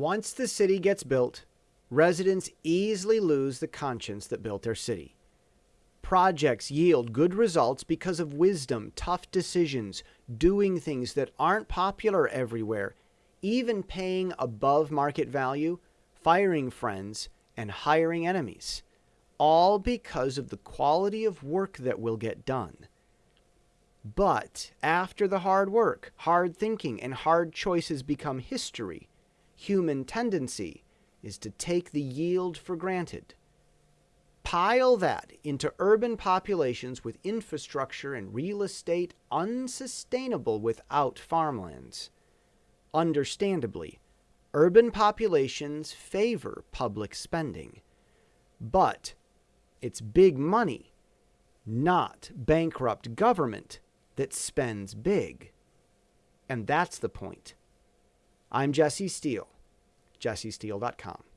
Once the city gets built, residents easily lose the conscience that built their city. Projects yield good results because of wisdom, tough decisions, doing things that aren't popular everywhere, even paying above market value, firing friends, and hiring enemies. All because of the quality of work that will get done. But after the hard work, hard thinking, and hard choices become history, human tendency is to take the yield for granted. Pile that into urban populations with infrastructure and real estate unsustainable without farmlands. Understandably, urban populations favor public spending. But it's big money, not bankrupt government, that spends big. And that's the point. I'm Jesse Steele, jessesteele.com.